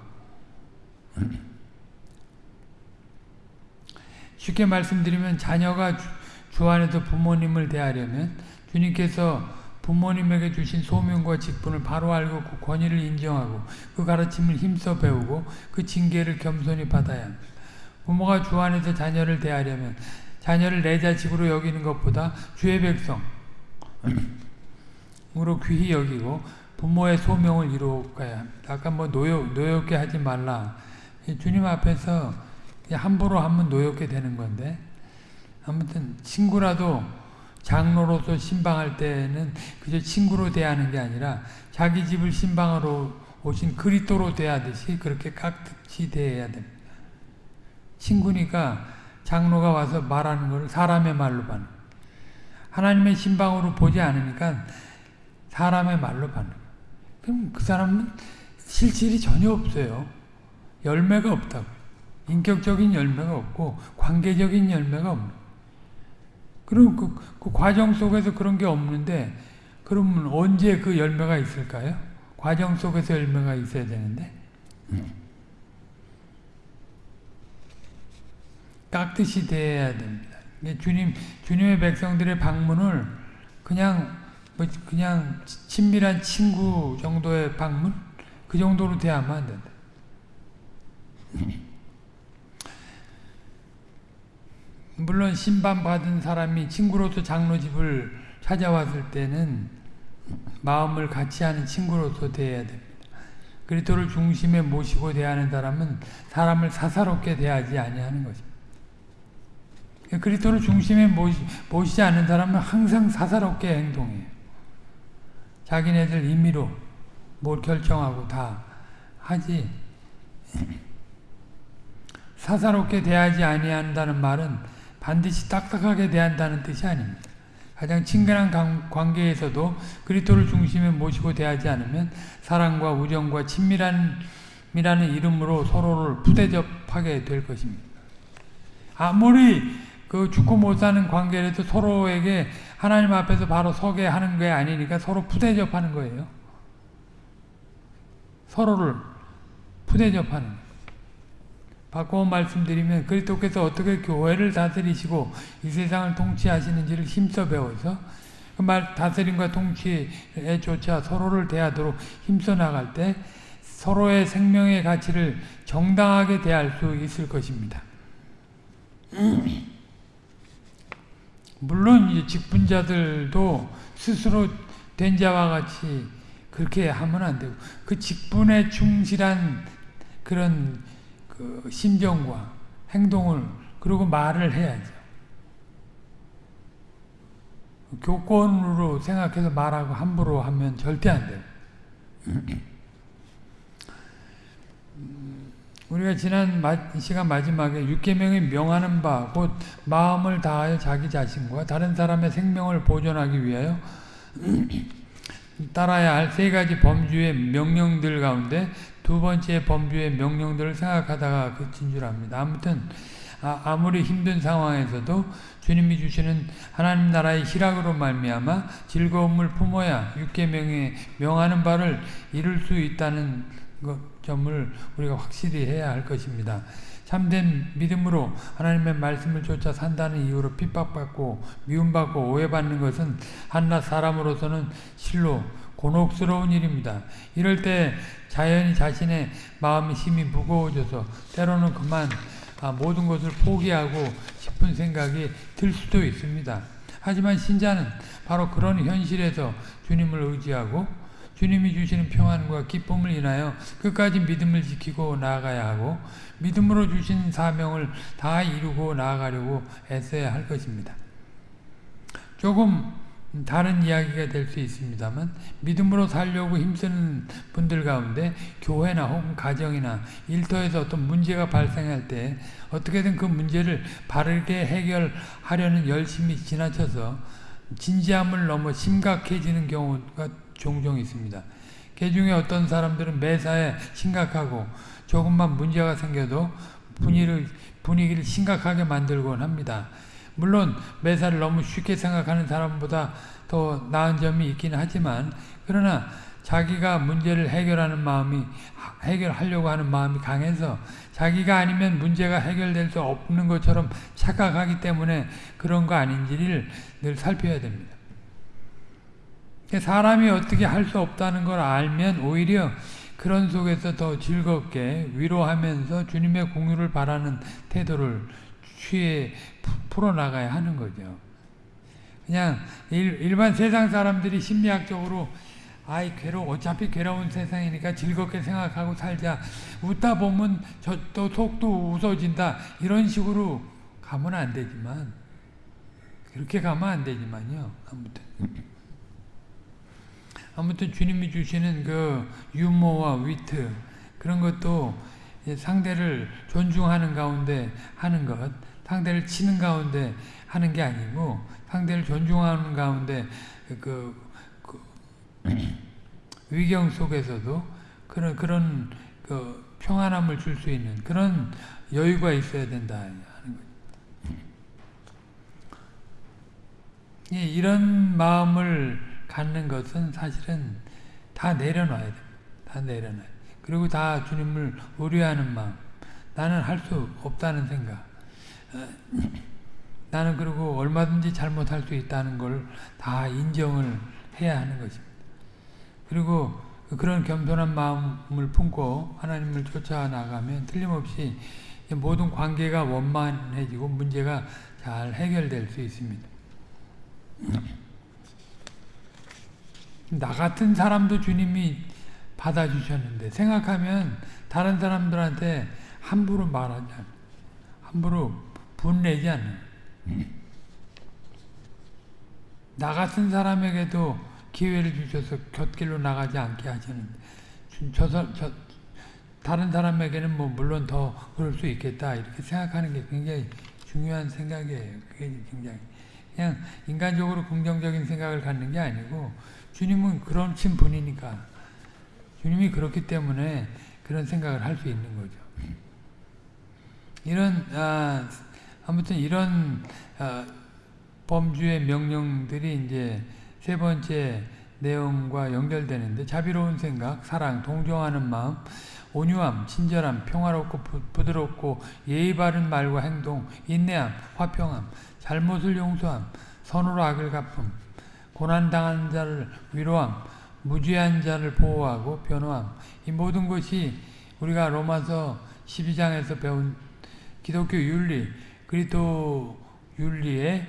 쉽게 말씀드리면 자녀가 주, 주 안에서 부모님을 대하려면 주님께서 부모님에게 주신 소명과 직분을 바로 알고 그 권위를 인정하고 그 가르침을 힘써 배우고 그 징계를 겸손히 받아야 합니다. 부모가 주 안에서 자녀를 대하려면 자녀를 내 자식으로 여기는 것보다 주의 백성으로 귀히 여기고 부모의 소명을 이루어가야 합니다. 아까 뭐 노역, 노역게 하지 말라. 주님 앞에서 함부로 하면 노역게 되는 건데 아무튼 친구라도 장로로서 신방할 때는 그저 친구로 대하는 게 아니라 자기 집을 신방하러 오신 그리스도로 대하듯이 그렇게 깍듯이 대해야 됩니다. 친구니까 장로가 와서 말하는 걸 사람의 말로 받는 하나님의 신방으로 보지 않으니까 사람의 말로 받는 그럼 그 사람은 실질이 전혀 없어요. 열매가 없다고. 인격적인 열매가 없고 관계적인 열매가 없는 그럼 그, 그 과정 속에서 그런 게 없는데 그러면 언제 그 열매가 있을까요? 과정 속에서 열매가 있어야 되는데 깍듯이 대해야 됩니다. 주님 주님의 백성들의 방문을 그냥 뭐 그냥 친밀한 친구 정도의 방문 그 정도로 대하면 안 된다. 물론 신방 받은 사람이 친구로서 장로 집을 찾아왔을 때는 마음을 같이 하는 친구로서 대해야 됩니다. 그리스도를 중심에 모시고 대하는 사람은 사람을 사사롭게 대하지 아니하는 것입니다. 그리스도를 중심에 모시, 모시지 않는 사람은 항상 사사롭게 행동해요. 자기네들 임의로 뭘 결정하고 다 하지 사사롭게 대하지 아니한다는 말은 반드시 딱딱하게 대한다는 뜻이 아닙니다. 가장 친근한 관계에서도 그리스도를 중심에 모시고 대하지 않으면 사랑과 우정과 친밀함이라는 이름으로 서로를 부대접하게 될 것입니다. 아무리 그 죽고 못 사는 관계라도 서로에게 하나님 앞에서 바로 서게 하는 게 아니니까 서로 부대접하는 거예요. 서로를 부대접하는 거예요. 바꿔 말씀드리면 그리스도께서 어떻게 교회를 다스리시고 이 세상을 통치하시는지를 힘써 배워서 그 말 다스림과 통치에 조차 서로를 대하도록 힘써 나갈 때 서로의 생명의 가치를 정당하게 대할 수 있을 것입니다. 물론 이제 직분자들도 스스로 된 자와 같이 그렇게 하면 안 되고 그 직분에 충실한 그런 그 심정과 행동을 그리고 말을 해야죠. 교권으로 생각해서 말하고 함부로 하면 절대 안 돼요. 우리가 지난 시간 마지막에 육계명이 명하는 바 곧 마음을 다하여 자기 자신과 다른 사람의 생명을 보존하기 위하여 따라야 할 세 가지 범주의 명령들 가운데 두 번째 범주의 명령들을 생각하다가 그친 줄 압니다. 아무튼 아, 무리 힘든 상황에서도 주님이 주시는 하나님 나라의 희락으로 말미암아 즐거움을 품어야 육계명에 명하는 바를 이룰 수 있다는 점을 우리가 확실히 해야 할 것입니다. 참된 믿음으로 하나님의 말씀을 쫓아 산다는 이유로 핍박받고 미움받고 오해받는 것은 한낱 사람으로서는 실로 곤혹스러운 일입니다. 이럴 때 자연히 자신의 마음이 힘이 무거워져서 때로는 그만 아, 모든 것을 포기하고 싶은 생각이 들 수도 있습니다. 하지만 신자는 바로 그런 현실에서 주님을 의지하고 주님이 주시는 평안과 기쁨을 인하여 끝까지 믿음을 지키고 나아가야 하고 믿음으로 주신 사명을 다 이루고 나아가려고 애써야 할 것입니다. 조금 음, 다른 이야기가 될 수 있습니다만 믿음으로 살려고 힘쓰는 분들 가운데 교회나 혹은 가정이나 일터에서 어떤 문제가 발생할 때 어떻게든 그 문제를 바르게 해결하려는 열심히 지나쳐서 진지함을 넘어 심각해지는 경우가 종종 있습니다. 그 중에 어떤 사람들은 매사에 심각하고 조금만 문제가 생겨도 분위기를, 분위기를 심각하게 만들곤 합니다. 물론 매사를 너무 쉽게 생각하는 사람보다 더 나은 점이 있긴 하지만 그러나 자기가 문제를 해결하는 마음이 해결하려고 하는 마음이 강해서 자기가 아니면 문제가 해결될 수 없는 것처럼 착각하기 때문에 그런 거 아닌지를 늘 살펴야 됩니다. 사람이 어떻게 할 수 없다는 걸 알면 오히려 그런 속에서 더 즐겁게 위로하면서 주님의 공유를 바라는 태도를 취해 풀어나가야 하는 거죠. 그냥 일, 반 세상 사람들이 심리학적으로 아이 괴로 어차피 괴로운 세상이니까 즐겁게 생각하고 살자. 웃다 보면 저 또 속도 웃어진다. 이런 식으로 가면 안 되지만 그렇게 가면 안 되지만요. 아무튼 아무튼 주님이 주시는 그 유머와 위트 그런 것도 상대를 존중하는 가운데 하는 것, 상대를 치는 가운데 하는 게 아니고 상대를 존중하는 가운데 그, 그 위경 속에서도 그런 그런 그 평안함을 줄 수 있는 그런 여유가 있어야 된다 하는 거죠. 예, 이런 마음을 갖는 것은 사실은 다 내려놔야 됩니다. 다 내려놔야 그리고 다 주님을 의뢰하는 마음. 나는 할 수 없다는 생각. 나는 그리고 얼마든지 잘못할 수 있다는 걸 다 인정을 해야 하는 것입니다. 그리고 그런 겸손한 마음을 품고 하나님을 쫓아나가면 틀림없이 모든 관계가 원만해지고 문제가 잘 해결될 수 있습니다. 나 같은 사람도 주님이 받아주셨는데 생각하면 다른 사람들한테 함부로 말하지 않아 함부로 분내지 않아 나 같은 사람에게도 기회를 주셔서 곁길로 나가지 않게 하시는 저, 저, 다른 사람에게는 뭐 물론 더 그럴 수 있겠다 이렇게 생각하는 게 굉장히 중요한 생각이에요. 그게 굉장히 그냥 인간적으로 긍정적인 생각을 갖는 게 아니고 주님은 그런 친 분이니까 주님이 그렇기 때문에 그런 생각을 할 수 있는 거죠. 이런 아, 아무튼 이런 아, 범주의 명령들이 이제 세 번째 내용과 연결되는데 자비로운 생각, 사랑, 동정하는 마음, 온유함, 친절함, 평화롭고 부 드럽고 예의 바른 말과 행동, 인내함, 화평함, 잘못을 용서함, 선으로 악을 갚음, 고난당한 자를 위로함, 무죄한 자를 보호하고 변호함. 이 모든 것이 우리가 로마서 12장에서 배운 기독교 윤리, 그리스도 윤리의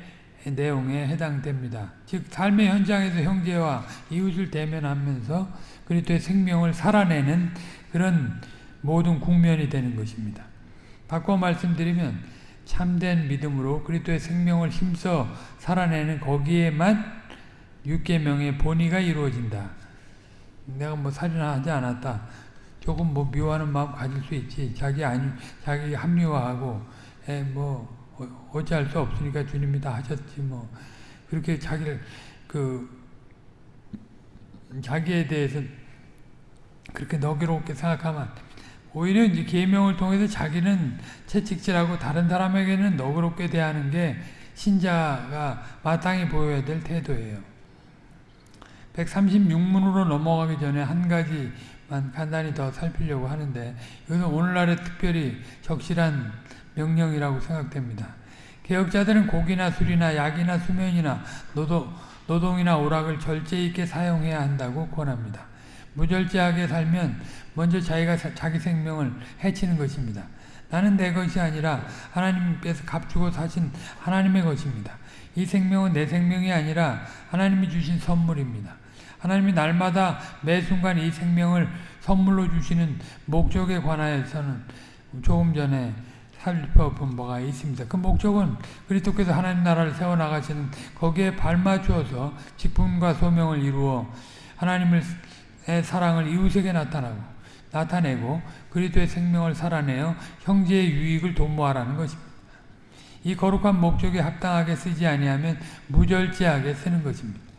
내용에 해당됩니다. 즉 삶의 현장에서 형제와 이웃을 대면하면서 그리스도의 생명을 살아내는 그런 모든 국면이 되는 것입니다. 바꿔 말씀드리면 참된 믿음으로 그리스도의 생명을 힘써 살아내는 거기에만 육계명의 본의가 이루어진다. 내가 뭐 살인하지 않았다. 조금 뭐 미워하는 마음 가질 수 있지. 자기 아니, 자기 합리화하고, 에, 뭐, 어, 어찌할 수 없으니까 주님이 다 하셨지, 뭐. 그렇게 자기를, 그, 자기에 대해서 그렇게 너그럽게 생각하면 오히려 이제 계명을 통해서 자기는 채찍질하고 다른 사람에게는 너그럽게 대하는 게 신자가 마땅히 보여야 될 태도예요. 136문으로 넘어가기 전에 한 가지만 간단히 더 살피려고 하는데 이것은 오늘날에 특별히 적실한 명령이라고 생각됩니다. 개혁자들은 고기나 술이나 약이나 수면이나 노동, 노동이나 오락을 절제 있게 사용해야 한다고 권합니다. 무절제하게 살면 먼저 자기가 자기 생명을 해치는 것입니다. 나는 내 것이 아니라 하나님께서 값주고 사신 하나님의 것입니다. 이 생명은 내 생명이 아니라 하나님이 주신 선물입니다. 하나님이 날마다 매 순간 이 생명을 선물로 주시는 목적에 관하여서는 조금 전에 살펴본 바가 있습니다. 그 목적은 그리스도께서 하나님 나라를 세워나가시는 거기에 발맞추어서 직분과 소명을 이루어 하나님의 사랑을 이웃에게 나타나고 나타내고 그리스도의 생명을 살아내어 형제의 유익을 도모하라는 것입니다. 이 거룩한 목적에 합당하게 쓰지 아니하면 무절제하게 쓰는 것입니다.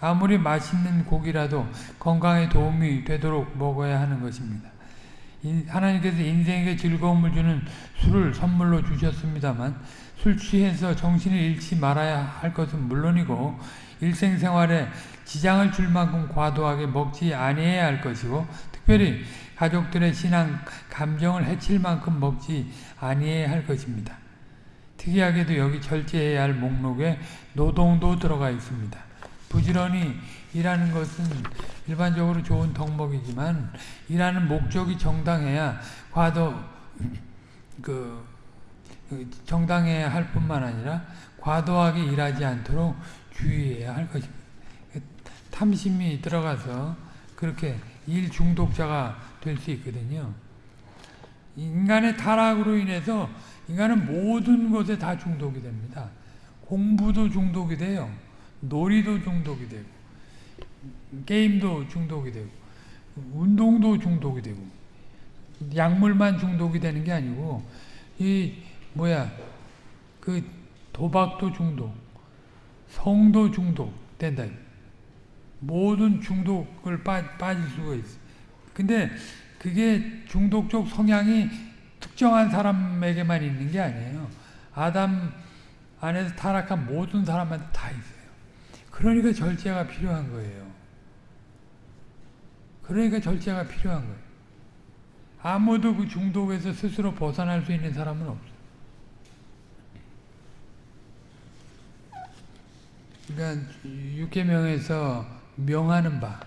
아무리 맛있는 고기라도 건강에 도움이 되도록 먹어야 하는 것입니다. 하나님께서 인생에게 즐거움을 주는 술을 선물로 주셨습니다만 술 취해서 정신을 잃지 말아야 할 것은 물론이고 일생생활에 지장을 줄 만큼 과도하게 먹지 아니해야 할 것이고 특별히 가족들의 신앙 감정을 해칠 만큼 먹지 아니해야 할 것입니다. 특이하게도 여기 절제해야 할 목록에 노동도 들어가 있습니다. 부지런히 일하는 것은 일반적으로 좋은 덕목이지만 일하는 목적이 정당해야 과도 그 정당해야 할 뿐만 아니라 과도하게 일하지 않도록 주의해야 할 것입니다. 탐심이 들어가서 그렇게 일 중독자가 될 수 있거든요. 인간의 타락으로 인해서 인간은 모든 것에 다 중독이 됩니다. 공부도 중독이 돼요. 놀이도 중독이 되고 게임도 중독이 되고 운동도 중독이 되고 약물만 중독이 되는 게 아니고 이 뭐야 그 도박도 중독 성도 중독 된다. 모든 중독을 빠, 빠질 수가 있어. 근데 그게 중독적 성향이 특정한 사람에게만 있는 게 아니에요. 아담 안에서 타락한 모든 사람한테 다 있어요 그러니까 절제가 필요한 거예요 그러니까 절제가 필요한 거예요. 아무도 그 중독에서 스스로 벗어날 수 있는 사람은 없어요. 그러니까 육계명에서 명하는 바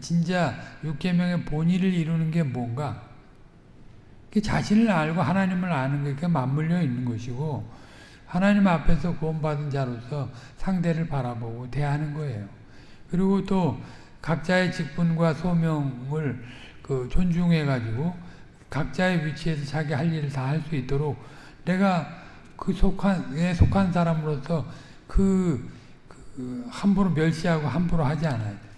진짜 육계명의 본의를 이루는 게 뭔가 자신을 알고 하나님을 아는 게 맞물려 있는 것이고 하나님 앞에서 구원받은 자로서 상대를 바라보고 대하는 거예요. 그리고 또 각자의 직분과 소명을 그 존중해 가지고 각자의 위치에서 자기 할 일을 다 할 수 있도록 내가 그 속한 에 속한 사람으로서 그, 그 함부로 멸시하고 함부로 하지 않아야 돼.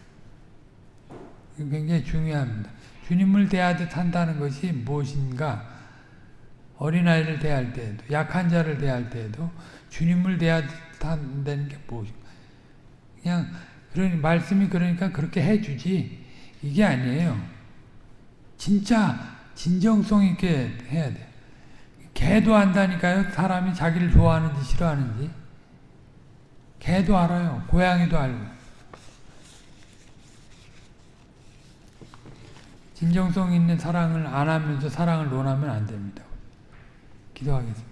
굉장히 중요합니다. 주님을 대하듯 한다는 것이 무엇인가? 어린아이를 대할 때에도 약한 자를 대할 때에도 주님을 대하듯 한다는 게 무엇인가? 그냥 그러니 말씀이 그러니까 그렇게 해주지 이게 아니에요. 진짜 진정성 있게 해야 돼. 개도 안다니까요. 사람이 자기를 좋아하는지 싫어하는지. 개도 알아요. 고양이도 알고. 진정성 있는 사랑을 안 하면서 사랑을 논하면 안 됩니다. 기도하겠습니다.